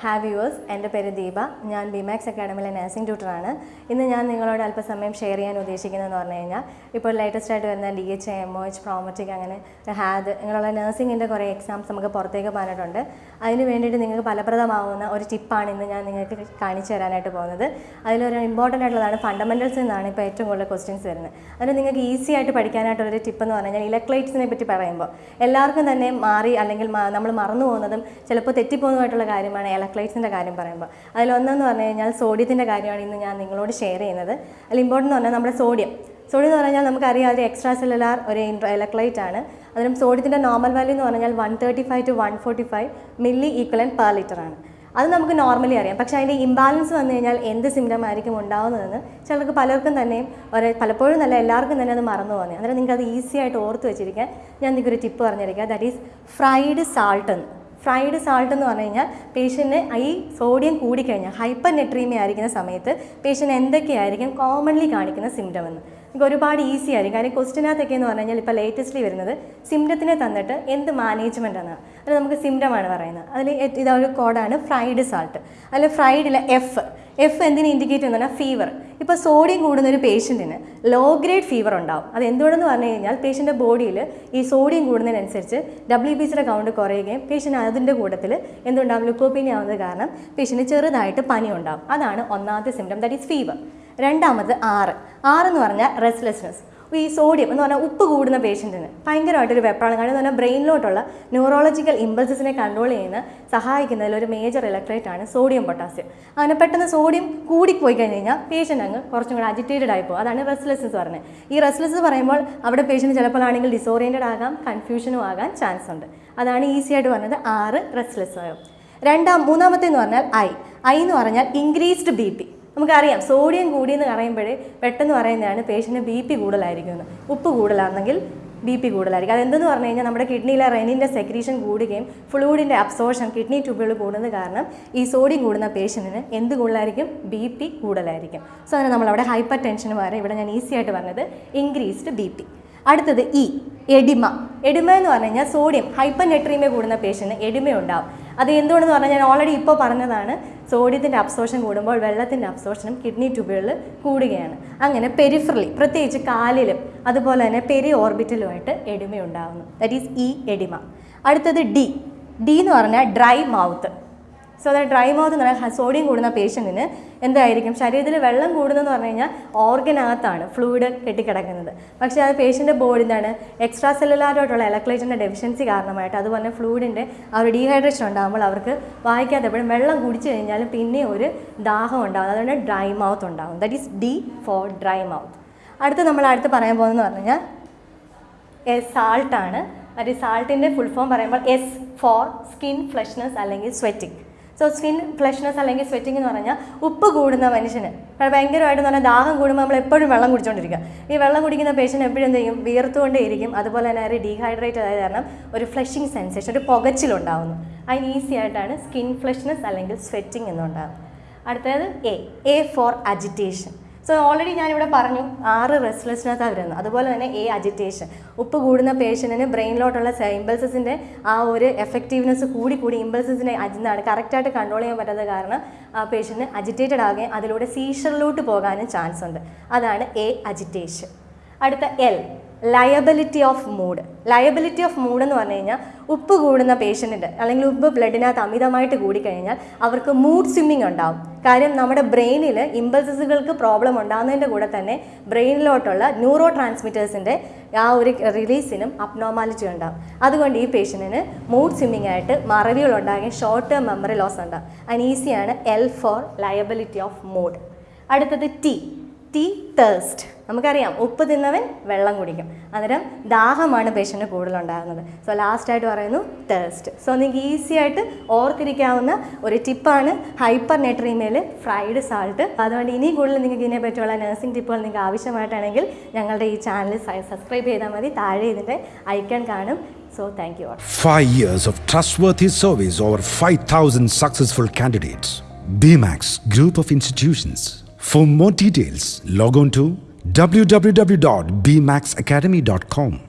Have yours എന്റെ പേര് ദീപ. ഞാൻ ബിമാക്സ് അക്കാഡമിയിലെ നഴ്സിംഗ് ട്യൂട്ടറാണ് ഇന്ന് ഞാൻ നിങ്ങളോട് അല്പസമയം ഷെയർ ചെയ്യാൻ ഉദ്ദേശിക്കുന്നതെന്ന് പറഞ്ഞു കഴിഞ്ഞാൽ ഇപ്പോൾ ലേറ്റസ്റ്റ് ആയിട്ട് വരുന്ന D H M O H Prometric അങ്ങനെ ഹാദ് ഇങ്ങനെയുള്ള നഴ്സിംഗിന്റെ കുറേ എക്സാംസ് നമുക്ക് പുറത്തേക്ക് പോകാനായിട്ടുണ്ട് അതിന് വേണ്ടിയിട്ട് നിങ്ങൾക്ക് ഫലപ്രദമാവുന്ന ഒരു ടിപ്പാണ് ഇന്ന് ഞാൻ നിങ്ങൾക്ക് കാണിച്ചു തരാനായിട്ട് പോകുന്നത്. അതിലൊരു ഇമ്പോർട്ടന്റ് ആയിട്ടുള്ളതാണ് ഫണ്ടമെന്റൽസ് എന്നാണ് ഇപ്പോൾ ഏറ്റവും കൂടുതൽ ക്വസ്റ്റ്യൻസ് വരുന്നത്. അതിന് നിങ്ങൾക്ക് ഈസി ആയിട്ട് പഠിക്കാനായിട്ടുള്ളൊരു ടിപ്പ് എന്ന് പറഞ്ഞു കഴിഞ്ഞാൽ ഇലക്ട്രേറ്റ്സിനെ പറ്റി പറയുമ്പോൾ എല്ലാവർക്കും തന്നെ മാറി അല്ലെങ്കിൽ നമ്മൾ മറന്നു പോകുന്നതും ചിലപ്പോൾ തെറ്റിപ്പോകുന്നതായിട്ടുള്ള കാര്യമാണ് ഇലക്ട്രേറ്റ്സിന്റെ കാര്യം പറയുമ്പോൾ. അതിലൊന്നെന്ന് പറഞ്ഞു കഴിഞ്ഞാൽ സോഡിയത്തിന്റെ കാര്യമാണ് ഇന്ന് ഞാൻ നിങ്ങളോട് ഷെയർ ചെയ്യുന്നത്. അതിൽ ഇമ്പോർട്ടന്റ് എന്ന് പറഞ്ഞാൽ നമ്മുടെ സോഡിയം സോഡിയം എന്ന് പറഞ്ഞാൽ നമുക്കറിയാം ഒരു എക്സ്ട്രാ സെല്ലുലാർ ഒരു ഇലക്ട്രൈറ്റ് ആണ്. അതിലും സോഡിയത്തിന്റെ നോർമൽ വാല്യൂ എന്ന് പറഞ്ഞാൽ one thirty five to one forty five milliequivalent per litre ആണ്. അത് നമുക്ക് നോർമലി അറിയാം. പക്ഷേ അതിന്റെ ഇംബാലൻസ് വന്നു കഴിഞ്ഞാൽ എന്ത് സിംറ്റം ആയിരിക്കും ഉണ്ടാകുന്നതെന്ന് ചിലർക്ക് പലർക്കും തന്നെയും ഒരു പലപ്പോഴും നല്ല എല്ലാവർക്കും തന്നെ അത് മറന്നു പോകുന്നത് അന്നേരം നിങ്ങൾക്ക് അത് ഈസി ആയിട്ട് ഓർത്ത് വെച്ചിരിക്കാൻ ഞാൻ നിങ്ങൾക്ക് ഒരു ടിപ്പ് പറഞ്ഞിരിക്കുക ദാറ്റ് ഈസ് ഫ്രൈഡ് സാൾട്ട് എന്ന്. ഫ്രൈഡ് സാൾട്ട് എന്ന് പറഞ്ഞു കഴിഞ്ഞാൽ പേഷ്യന്റിന് ഈ സോഡിയം കൂടിക്കഴിഞ്ഞാൽ ഹൈപ്പർ നെട്രീമിയ ആയിരിക്കുന്ന സമയത്ത് പേഷ്യന്റ് എന്തൊക്കെയായിരിക്കും കോമൺലി കാണിക്കുന്ന സിംറ്റം എന്ന്. നമുക്ക് ഒരുപാട് ഈസി ആയിരിക്കും. കാര്യം ക്വസ്റ്റിനകത്തൊക്കെ എന്ന് പറഞ്ഞു കഴിഞ്ഞാൽ ഇപ്പോൾ ലേറ്റസ്റ്റ്ലി വരുന്നത് സിംറ്റത്തിനെ തന്നിട്ട് എന്ത് മാനേജ്മെന്റ് ആണ്. അത് നമുക്ക് സിംറ്റമാണ് പറയുന്നത്. അതിൽ ഇതൊരു കോഡാണ് ഫ്രൈഡ് സാൾട്ട് അതിൽ ഫ്രൈഡിലെ എഫ് എഫ് എന്തിനെ ഇൻഡിക്കേറ്റ് ചെയ്യുന്ന ഫീവർ ഇപ്പോൾ സോഡിയം കൂടുന്ന ഒരു പേഷ്യന്റിന് ലോ ഗ്രേഡ് ഫീവർ ഉണ്ടാവും. അത് എന്തുകൊണ്ടെന്ന് പറഞ്ഞു കഴിഞ്ഞാൽ പേഷ്യന്റെ ബോഡിയിൽ ഈ സോഡിയം കൂടുന്നതിനനുസരിച്ച് ഡബ്ല്യു ബി സിയുടെ കൗണ്ട് കുറയുകയും പേഷ്യന്റ് അതിന്റെ കൂട്ടത്തിൽ എന്തുണ്ടാവും? ലുക്കോപ്പീനി ആവുന്നത് കാരണം പേഷ്യന് ചെറുതായിട്ട് പനി ഉണ്ടാവും. അതാണ് ഒന്നാമത്തെ സിംറ്റം ദാറ്റ് ഈസ് ഫീവർ രണ്ടാമത് ആറ് ആറ് എന്ന് പറഞ്ഞാൽ റെസ്ലെസ്നെസ് ഈ സോഡിയം എന്ന് പറഞ്ഞാൽ ഉപ്പ് കൂടുന്ന പേഷ്യന്റിന് ഭയങ്കരമായിട്ടൊരു വെപ്രാളം. കാരണം എന്ന് പറഞ്ഞാൽ ബ്രെയിനിലോട്ടുള്ള ന്യൂറോളജിക്കൽ ഇമ്പൾസസിനെ കൺട്രോൾ ചെയ്യുന്ന സഹായിക്കുന്നതിൽ ഒരു മേജർ ഇലക്ട്രേറ്റ് ആണ് സോഡിയം പൊട്ടാസ്യം അങ്ങനെ പെട്ടെന്ന് സോഡിയം കൂടിപ്പോയി കഴിഞ്ഞ് കഴിഞ്ഞാൽ പേഷ്യന്റ് അങ്ങ് കുറച്ചും കൂടെ അജിറ്റേറ്റഡ് ആയി പോകും. അതാണ് റെസ്ലെസ്നെസ് പറയുന്നത്. ഈ റെസ്ലെസ് പറയുമ്പോൾ അവിടെ ചിലപ്പോൾ ആണെങ്കിൽ ഡിസോറിയന്റഡ് ആകാം കൺഫ്യൂഷനും ആകാൻ ചാൻസ് ഉണ്ട്. അതാണ് ഈസി ആയിട്ട് പറഞ്ഞത് ആറ് റെസ്ലെസ് ആകും രണ്ടാം മൂന്നാമത്തെ എന്ന് പറഞ്ഞാൽ ഐ. ഐ എന്ന് പറഞ്ഞാൽ ഇൻക്രീസ്ഡ് ബി പി നമുക്കറിയാം സോഡിയം കൂടിയെന്ന് പറയുമ്പോൾ പെട്ടെന്ന് പറയുന്നതാണ് പേഷ്യന്റ് ബി പി കൂടുതലായിരിക്കുമെന്ന്. ഉപ്പ് കൂടുതലാണെങ്കിൽ ബി പി കൂടുതലായിരിക്കും. അതെന്തെന്ന് പറഞ്ഞു കഴിഞ്ഞാൽ നമ്മുടെ കിഡ്നിയിലെ റെനിന്റെ സെക്രീഷൻ കൂടുകയും ഫ്ലൂയിഡിന്റെ അബ്സോർഷൻ കിഡ്നി ട്യൂബുകൾ കൂടുന്നത് കാരണം ഈ സോഡിയം കൂടുന്ന പേഷ്യന്റിന് എന്ത് കൂടുതലായിരിക്കും? ബി പി കൂടുതലായിരിക്കും. സോ അങ്ങനെ നമ്മളവിടെ ഹൈപ്പർ ടെൻഷന് വരെ ഇവിടെ ഞാൻ ഈസി ആയിട്ട് പറഞ്ഞത് ഇൻക്രീസ്ഡ് ബി പി അടുത്തത് ഇ എഡിമ എഡിമ എന്ന് പറഞ്ഞു കഴിഞ്ഞാൽ സോഡിയം ഹൈപ്പർ നെട്രീമിയ കൂടുന്ന പേഷ്യന്റിന് എഡിമ ഉണ്ടാവും അത് എന്തുകൊണ്ടെന്ന് പറഞ്ഞാൽ ഞാൻ ഓൾറെഡി ഇപ്പോൾ പറഞ്ഞതാണ് സോഡിയത്തിന്റെ അബ്സോർഷൻ കൂടുമ്പോൾ വെള്ളത്തിന്റെ അബ്സോർഷനും കിഡ്നി ട്യൂബുകളിൽ കൂടുകയാണ്. അങ്ങനെ പെരിഫറലി പ്രത്യേകിച്ച് കാലിലും അതുപോലെ തന്നെ പെരി ഓർബിറ്റലുമായിട്ട് എഡിമ ഉണ്ടാകുന്നു ദാറ്റ് ഈസ് ഇ എഡിമ അടുത്തത് ഡി ഡി എന്ന് പറഞ്ഞാൽ ഡ്രൈ മൗത്ത് സോ അതായത് ഡ്രൈ മൗത്ത് എന്ന് പറഞ്ഞാൽ സോഡിയം കൂടുന്ന പേഷ്യന്റിന് എന്തായിരിക്കും? ശരീരത്തിൽ വെള്ളം കൂടുന്നതെന്ന് പറഞ്ഞു കഴിഞ്ഞാൽ ഓർഗനകത്താണ് ഫ്ലൂയിഡ് കെട്ടിക്കിടക്കുന്നത്. പക്ഷേ അത് പേഷ്യന്റെ ബോഡി എന്താണ് എക്സ്ട്രാ സെല്ലുലാറായിട്ടുള്ള ഇലക്ട്രേറ്റിന്റെ ഡെഫിഷ്യൻസി കാരണമായിട്ട് അതുപോലെ ഫ്ലൂയിഡിന്റെ ആ ഒരു ഡീഹൈഡ്രേഷൻ ഉണ്ടാകുമ്പോൾ അവർക്ക് വായിക്കാത്തപ്പോഴും വെള്ളം കുടിച്ചു കഴിഞ്ഞാലും പിന്നെ ഒരു ദാഹം ഉണ്ടാകും. അതുകൊണ്ട് ഡ്രൈ മൗത്ത് ഉണ്ടാകും. That is D for dry mouth അടുത്ത് നമ്മൾ അടുത്ത് പറയാൻ പോകുന്നതെന്ന് പറഞ്ഞു കഴിഞ്ഞാൽ സാൾട്ടാണ് അത് സാൾട്ടിന്റെ ഫുൾ ഫോം പറയുമ്പോൾ എസ് ഫോർ സ്കിൻ ഫ്ലഷ്നെസ് അല്ലെങ്കിൽ സ്വെറ്റിംഗ് സോ സ്കിൻ ഫ്ലഷ്നെസ് അല്ലെങ്കിൽ സ്വെറ്റിംഗ് എന്ന് പറഞ്ഞാൽ ഉപ്പ് കൂടുന്ന മനുഷ്യന്. ഭയങ്കരമായിട്ട് നല്ല ദാഹം കൂടുമ്പോൾ നമ്മൾ എപ്പോഴും വെള്ളം കുടിച്ചുകൊണ്ടിരിക്കുക ഈ വെള്ളം കുടിക്കുന്ന പേഷ്യന്റ് എപ്പോഴും എന്ത് ചെയ്യും? വിയർത്തുകൊണ്ടേ ഇരിക്കും അതുപോലെ തന്നെ അവർ ഡീഹൈഡ്രേറ്റ് ആയത് കാരണം ഒരു ഫ്ലഷിങ് സെൻസേഷൻ ഒരു പുകച്ചിലുണ്ടാവുന്നു. അതിന് ഈസി ആയിട്ടാണ് സ്കിൻ ഫ്ലഷ്നെസ് അല്ലെങ്കിൽ സ്വെറ്റിംഗ് എന്നുണ്ടാകുന്നത് അടുത്തത് A A for agitation so already ഞാനിവിടെ പറഞ്ഞു ആറ് റെസ്റ്റ്ലെസ്നെസ്സാണ് വരുന്നത് അതുപോലെ തന്നെ എ അജിറ്റേഷൻ ഉപ്പ് കൂടുന്ന പേഷ്യന്റിന് ബ്രെയിനിലോട്ടുള്ള ഇമ്പൾസസിന്റെ ആ ഒരു എഫക്റ്റീവ്നെസ് കൂടി കൂടി ഇമ്പൾസസിനെ അജിന്നാണ്. കറക്റ്റായിട്ട് കൺട്രോൾ ചെയ്യാൻ പറ്റാത്ത കാരണം ആ പേഷ്യന്റ് അജിറ്റേറ്റഡ് ആകുകയും അതിലൂടെ സീഷറിലോട്ട് പോകാനും ചാൻസ് ഉണ്ട്. അതാണ് എ അജിറ്റേഷൻ അടുത്ത L liability of mood liability of mood എന്ന് പറഞ്ഞു കഴിഞ്ഞാൽ ഉപ്പ് കൂടുന്ന പേഷ്യന്റിന്റെ അല്ലെങ്കിൽ ഉപ്പ് ബ്ലഡിനകത്ത് അമിതമായിട്ട് കൂടിക്കഴിഞ്ഞാൽ അവർക്ക് മൂഡ് സ്വിമ്മിങ് ഉണ്ടാവും. കാര്യം നമ്മുടെ ബ്രെയിനിൽ ഇമ്പൾസസുകൾക്ക് പ്രോബ്ലം ഉണ്ടാകുന്നതിന്റെ കൂടെ തന്നെ ബ്രെയിനിലോട്ടുള്ള ന്യൂറോ ട്രാൻസ്മിറ്റേഴ്സിന്റെ ആ ഒരു റിലീസിനും അപ്നോമാലിറ്റി ഉണ്ടാകും അതുകൊണ്ട് ഈ പേഷ്യന്റിന് മൂഡ് സ്വിമ്മിംഗ് ആയിട്ട് മറവികൾ ഉണ്ടാകുകയും ഷോർട്ട് ടേം മെമ്മറി ലോസ് ഉണ്ടാകും അതിന് ഈസിയാണ് L for liability of mood അടുത്തത് ടി ടി തേഴ്സ്റ്റ് നമുക്കറിയാം ഉപ്പ് തിന്നവൻ വെള്ളം കുടിക്കും. അന്നേരം ദാഹമാണ് പേഷ്യന്റ് കൂടുതലുണ്ടാകുന്നത്. സോ ലാസ്റ്റായിട്ട് പറയുന്നു തേഴ്സ്റ്റ് സോ നിങ്ങൾക്ക് ഈസി ആയിട്ട് ഓർത്തിരിക്കാവുന്ന ഒരു ടിപ്പാണ് ഹൈപ്പർ നെട്രീമയിൽ ഫ്രൈഡ് സാൾട്ട്. അതുകൊണ്ട് ഇനി കൂടുതൽ നിങ്ങൾക്ക് ഇതിനെ പറ്റിയുള്ള നഴ്സിംഗ് ടിപ്പുകൾ നിങ്ങൾക്ക് ആവശ്യമായിട്ടാണെങ്കിൽ ഞങ്ങളുടെ ഈ ചാനൽ സബ്സ്ക്രൈബ് ചെയ്താൽ മതി. താഴെ ഇതിന്റെ ഐക്കൺ കാണും. So thank you Five years of trustworthy service over 5,000 successful candidates. BMAX Group of Institutions. For more details, log on to www.bmaxacademy.com.